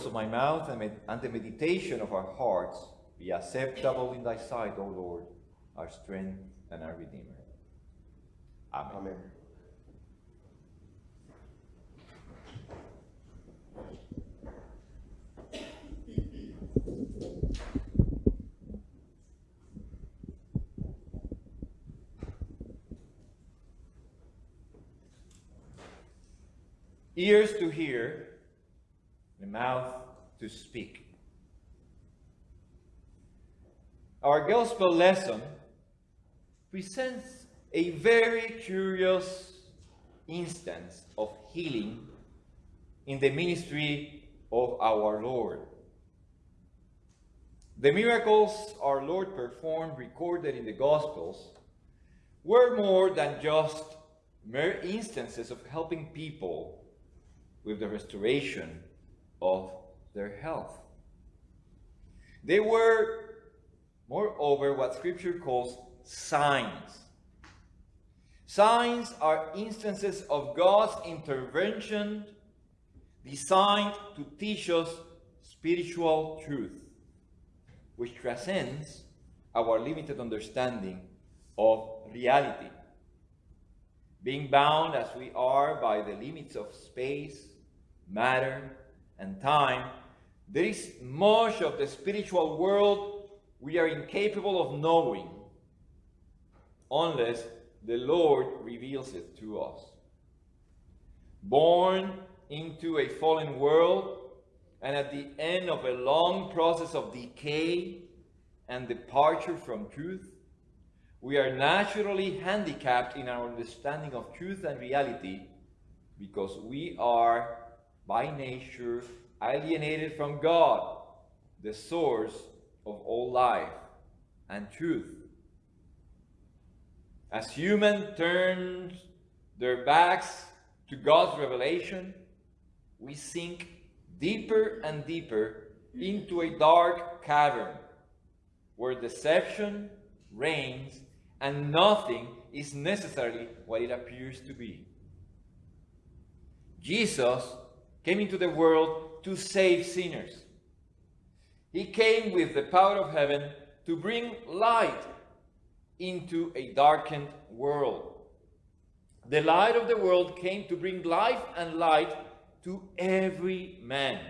Words of my mouth and, the meditation of our hearts be acceptable in thy sight, O Lord, our strength and our Redeemer. Amen. Amen. Ears to hear, mouth to speak. Our gospel lesson presents a very curious instance of healing in the ministry of our Lord. The miracles our Lord performed, recorded in the Gospels, were more than just mere instances of helping people with the restoration of their health. They were, moreover, what Scripture calls signs. Signs are instances of God's intervention designed to teach us spiritual truth, which transcends our limited understanding of reality. Being bound as we are by the limits of space, matter, and time, there is much of the spiritual world we are incapable of knowing unless the Lord reveals it to us. Born into a fallen world, and at the end of a long process of decay and departure from truth, we are naturally handicapped in our understanding of truth and reality because we are, by nature, alienated from God, the source of all life and truth. As humans turn their backs to God's revelation, we sink deeper and deeper into a dark cavern where deception reigns and nothing is necessarily what it appears to be. Jesus came into the world to save sinners. He came with the power of heaven to bring light into a darkened world. The light of the world came to bring life and light to every man.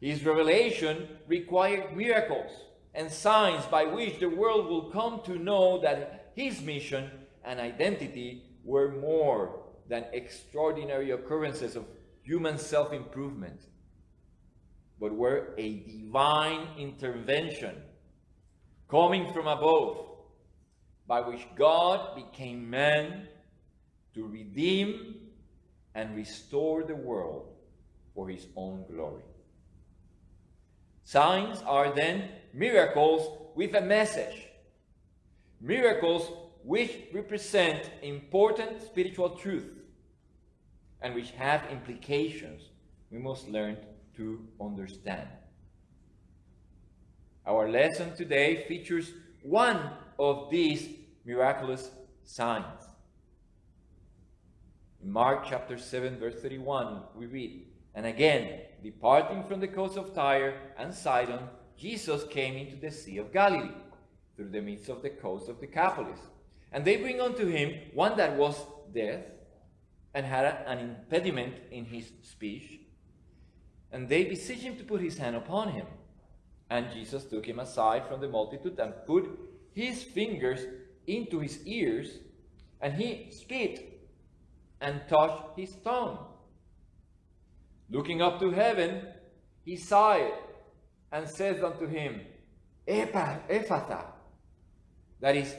His revelation required miracles and signs by which the world will come to know that his mission and identity were more than extraordinary occurrences of human self improvement, but were a divine intervention coming from above by which God became man to redeem and restore the world for his own glory. Signs are then miracles with a message. Miracles which represent important spiritual truth and which have implications we must learn to understand. Our lesson today features one of these miraculous signs. In Mark chapter 7, verse 31, we read, And again, departing from the coast of Tyre and Sidon, Jesus came into the Sea of Galilee, through the midst of the coast of Decapolis. And they bring unto him one that was deaf, and had an impediment in his speech. And they beseech him to put his hand upon him. And Jesus took him aside from the multitude and put his fingers into his ears, and he spit and touched his tongue. Looking up to heaven, he sighed and says unto him, Ephphatha, that is,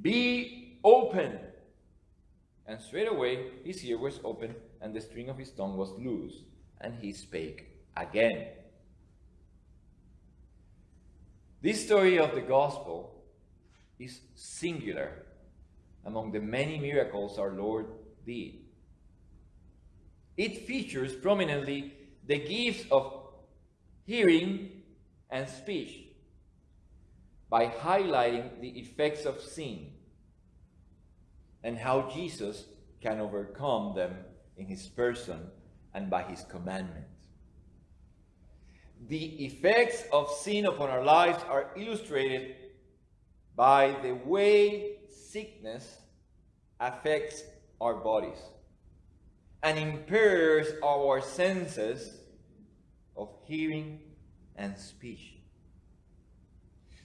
be open. And straightway his ear was open, and the string of his tongue was loose, and he spake again. This story of the gospel is singular among the many miracles our Lord did. It features prominently the gifts of hearing and speech by highlighting the effects of sin and how Jesus can overcome them in his person and by his commandment. the effects of sin upon our lives are illustrated by the way sickness affects our bodies and impairs our senses of hearing and speech.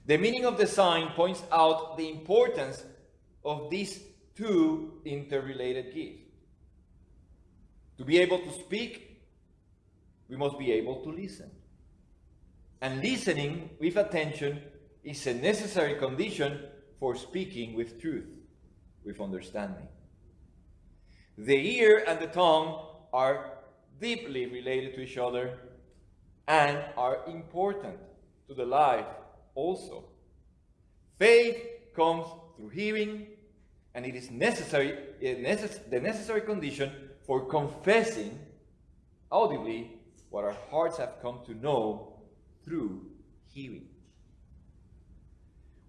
The meaning of the sign points out the importance of these two interrelated gifts. To be able to speak, we must be able to listen. And listening with attention is a necessary condition for speaking with truth, with understanding. The ear and the tongue are deeply related to each other and are important to the life also. Faith comes through hearing, and it is necessary, the necessary condition for confessing audibly what our hearts have come to know through hearing.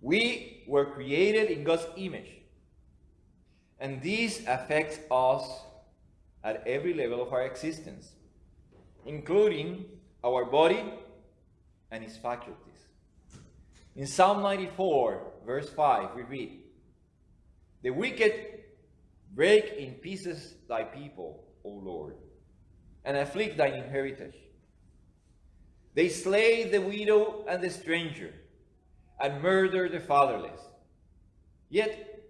We were created in God's image, and this affects us at every level of our existence, including our body and its faculties. In Psalm 94, verse 5, we read, The wicked break in pieces thy people, O Lord, and afflict thine inheritance. They slay the widow and the stranger, and murder the fatherless. Yet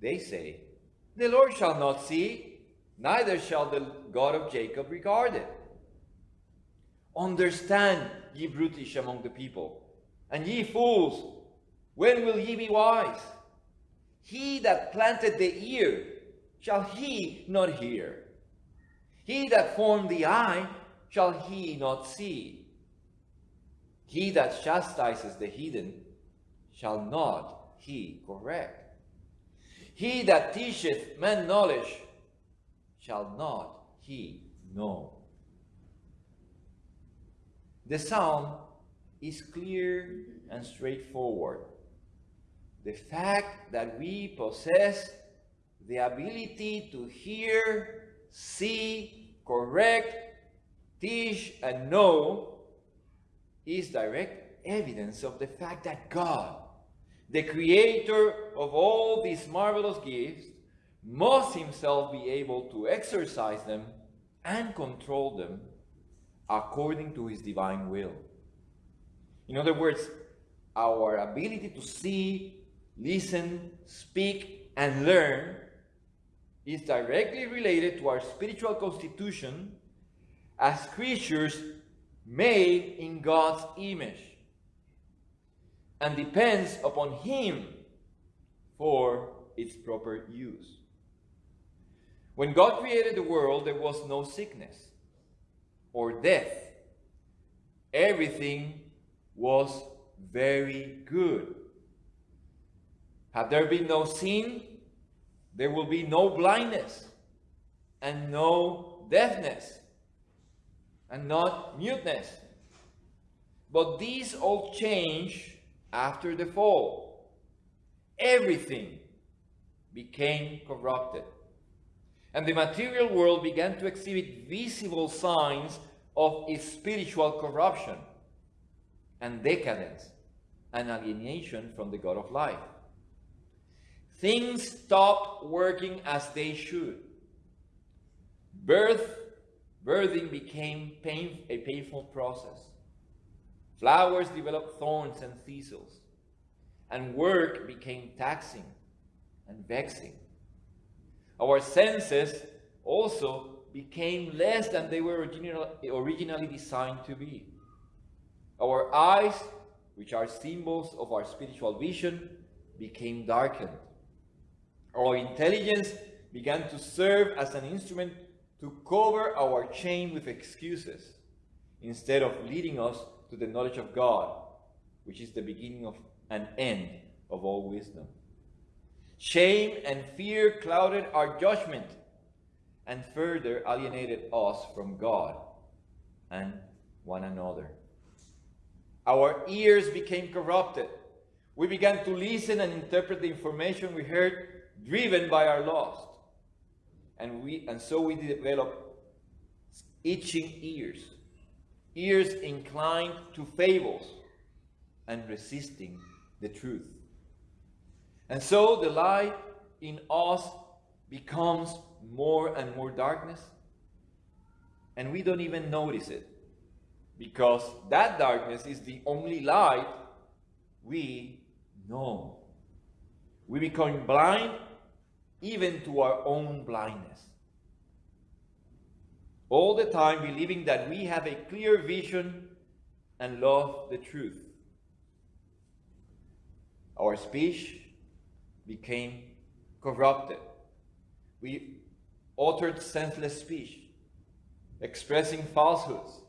they say, The Lord shall not see, neither shall the God of Jacob regard it. Understand, ye brutish among the people, and ye fools, when will ye be wise? He that planted the ear, shall he not hear? He that formed the eye, shall he not see? He that chastises the heathen, shall not he correct? He that teacheth men knowledge, shall not he know? The psalm is clear and straightforward. The fact that we possess the ability to hear, see, correct, teach, and know is direct evidence of the fact that God, the creator of all these marvelous gifts, must himself be able to exercise them and control them according to his divine will. In other words, our ability to see, listen, speak, and learn is directly related to our spiritual constitution as creatures made in God's image and depends upon Him for its proper use. When God created the world, there was no sickness or death. Everything was very good. Had there been no sin, there will be no blindness and no deafness and not muteness. But these all change after the fall. Everything became corrupted. And the material world began to exhibit visible signs of its spiritual corruption and decadence and alienation from the God of life. Things stopped working as they should. Birth, birthing became pain, a painful process. Flowers developed thorns and thistles, and work became taxing and vexing. Our senses also became less than they were originally designed to be. Our eyes, which are symbols of our spiritual vision, became darkened. Our intelligence began to serve as an instrument to cover our chain with excuses instead of leading us to the knowledge of God, which is the beginning of an end of all wisdom. Shame and fear clouded our judgment and further alienated us from God and one another. Our ears became corrupted. We began to listen and interpret the information we heard driven by our lust. And, we, and so we develop itching ears. ears inclined to fables, and resisting the truth. And so the light in us becomes more and more darkness, and we don't even notice it because that darkness is the only light we know. We become blind even to our own blindness. All the time believing that we have a clear vision and love the truth. Our speech became corrupted. We uttered senseless speech, expressing falsehoods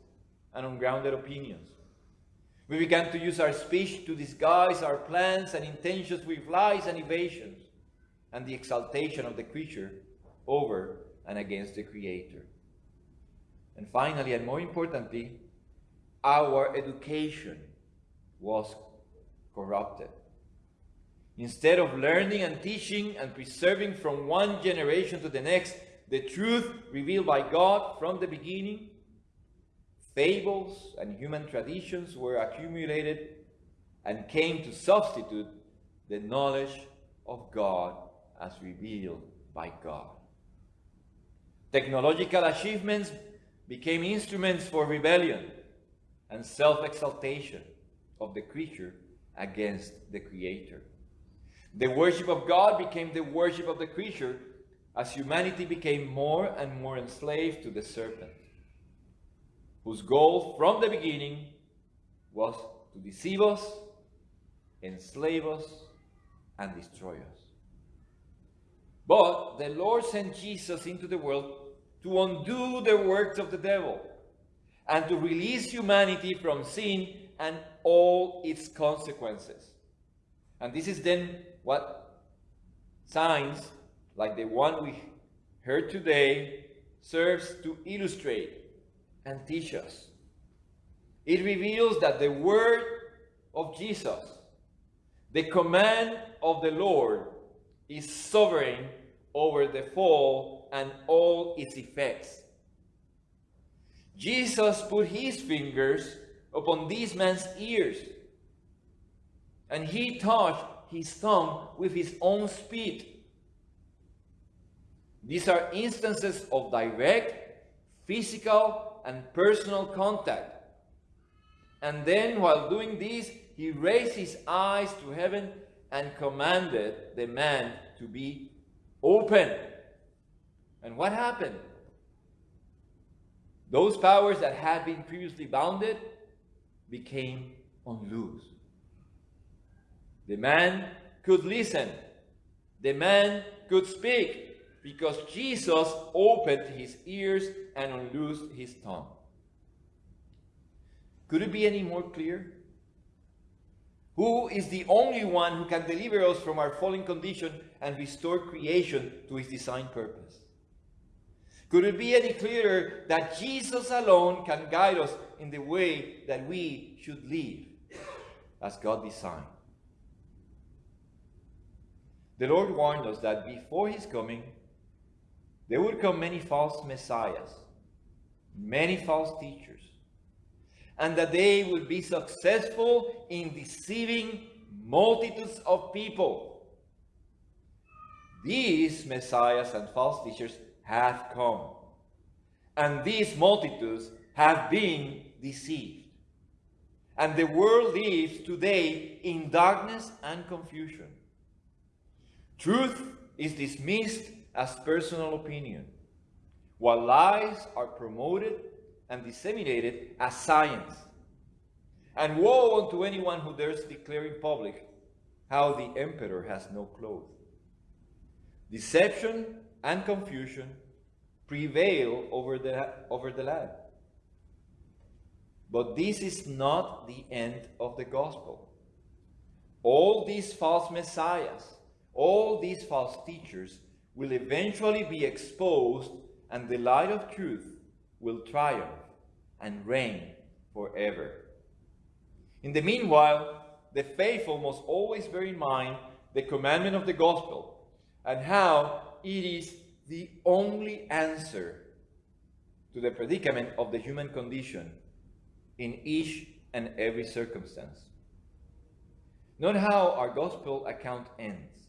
and ungrounded opinions. We began to use our speech to disguise our plans and intentions with lies and evasions and the exaltation of the creature over and against the Creator. And finally, and more importantly, our education was corrupted. Instead of learning and teaching and preserving from one generation to the next the truth revealed by God from the beginning, fables and human traditions were accumulated and came to substitute the knowledge of God as revealed by God. Technological achievements became instruments for rebellion and self exaltation of the creature against the Creator. The worship of God became the worship of the creature as humanity became more and more enslaved to the serpent, whose goal from the beginning was to deceive us, enslave us, and destroy us. But the Lord sent Jesus into the world to undo the works of the devil and to release humanity from sin and all its consequences. And this is then what signs like the one we heard today serves to illustrate and teach us. It reveals that the word of Jesus, the command of the Lord, is sovereign over the fall and all its effects. Jesus put his fingers upon this man's ears, and he touched his thumb with his own spit. These are instances of direct, physical, and personal contact. And then, while doing this, he raised his eyes to heaven and commanded the man to be open. And what happened? Those powers that had been previously bounded became unloosed. The man could listen. The man could speak because Jesus opened his ears and unloosed his tongue. Could it be any more clear? Who is the only one who can deliver us from our fallen condition and restore creation to its design purpose? Could it be any clearer that Jesus alone can guide us in the way that we should live as God designed? The Lord warned us that before his coming, there would come many false messiahs, many false teachers, and that they would be successful in deceiving multitudes of people. These messiahs and false teachers have come, and these multitudes have been deceived. And the world lives today in darkness and confusion. Truth is dismissed as personal opinion, while lies are promoted and disseminated as science. And woe unto anyone who dares declare in public how the emperor has no clothes. Deception and confusion prevail over the, over the land. But this is not the end of the gospel. All these false messiahs all these false teachers will eventually be exposed and the light of truth will triumph and reign forever. In the meanwhile, the faithful must always bear in mind the commandment of the gospel and how it is the only answer to the predicament of the human condition in each and every circumstance. Note how our gospel account ends.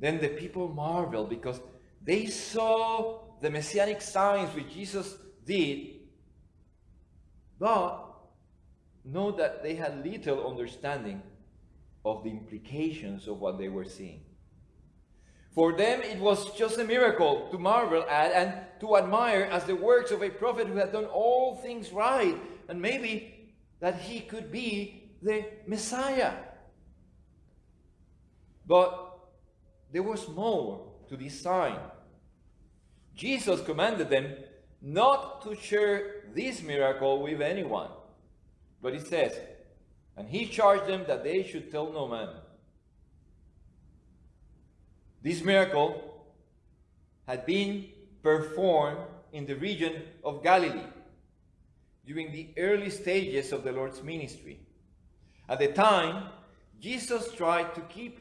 Then the people marveled because they saw the messianic signs which Jesus did, but know that they had little understanding of the implications of what they were seeing. For them, it was just a miracle to marvel at and to admire as the works of a prophet who had done all things right, and maybe that he could be the Messiah. But there was more to this sign. Jesus commanded them not to share this miracle with anyone. But he says, and he charged them that they should tell no man. This miracle had been performed in the region of Galilee during the early stages of the Lord's ministry. At the time, Jesus tried to keep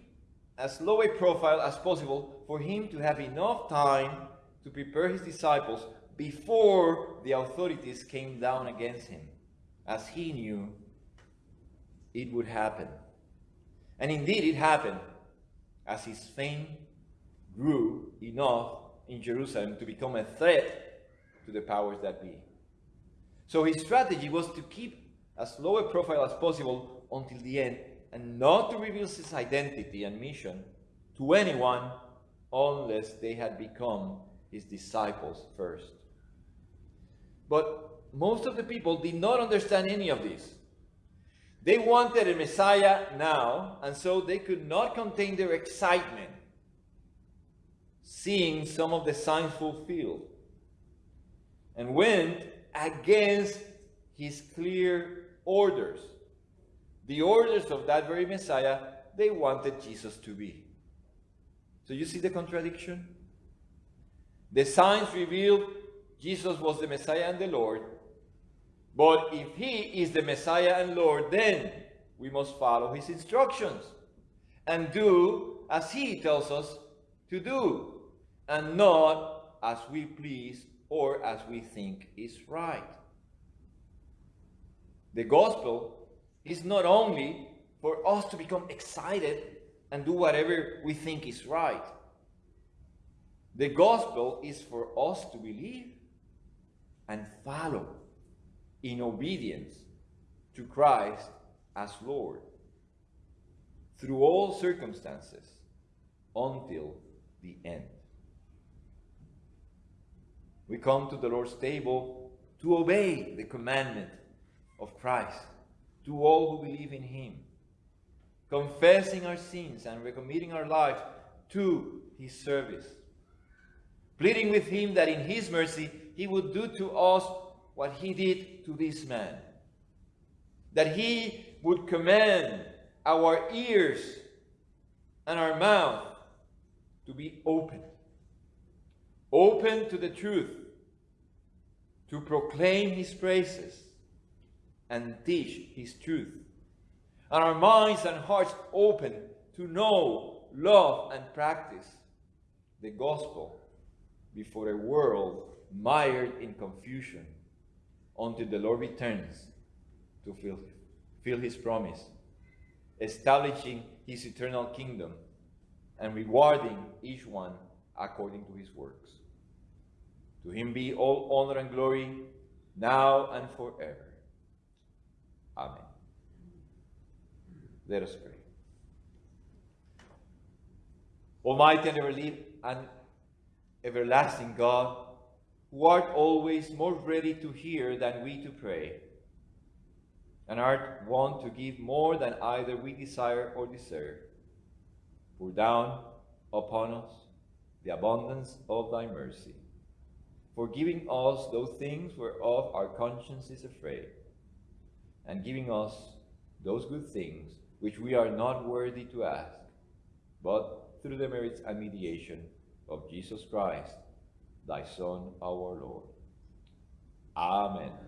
as low a profile as possible for him to have enough time to prepare his disciples before the authorities came down against him, as he knew it would happen. And indeed, it happened as his fame grew enough in Jerusalem to become a threat to the powers that be. So his strategy was to keep as low a profile as possible until the end and not to reveal his identity and mission to anyone unless they had become his disciples first. But most of the people did not understand any of this. They wanted a Messiah now, and so they could not contain their excitement seeing some of the signs fulfilled and went against his clear orders. The orders of that very Messiah they wanted Jesus to be. So you see the contradiction? The signs revealed Jesus was the Messiah and the Lord. But if he is the Messiah and Lord, then we must follow his instructions and do as he tells us to do and not as we please or as we think is right. The gospel is not only for us to become excited and do whatever we think is right. The gospel is for us to believe and follow in obedience to Christ as Lord through all circumstances until the end. We come to the Lord's table to obey the commandment of Christ to all who believe in Him, confessing our sins and recommitting our life to His service, pleading with Him that in His mercy He would do to us what He did to this man, that He would command our ears and our mouth to be open open to the truth, to proclaim his praises and teach his truth. And our minds and hearts open to know, love, and practice the gospel before a world mired in confusion until the Lord returns to fulfill his promise, establishing his eternal kingdom and rewarding each one according to his works. To him be all honor and glory, now and forever. Amen. Let us pray. Almighty and ever and everlasting God, who art always more ready to hear than we to pray, and art wont to give more than either we desire or deserve, pour down upon us the abundance of thy mercy, forgiving us those things whereof our conscience is afraid, and giving us those good things which we are not worthy to ask, but through the merits and mediation of Jesus Christ, thy Son, our Lord. Amen.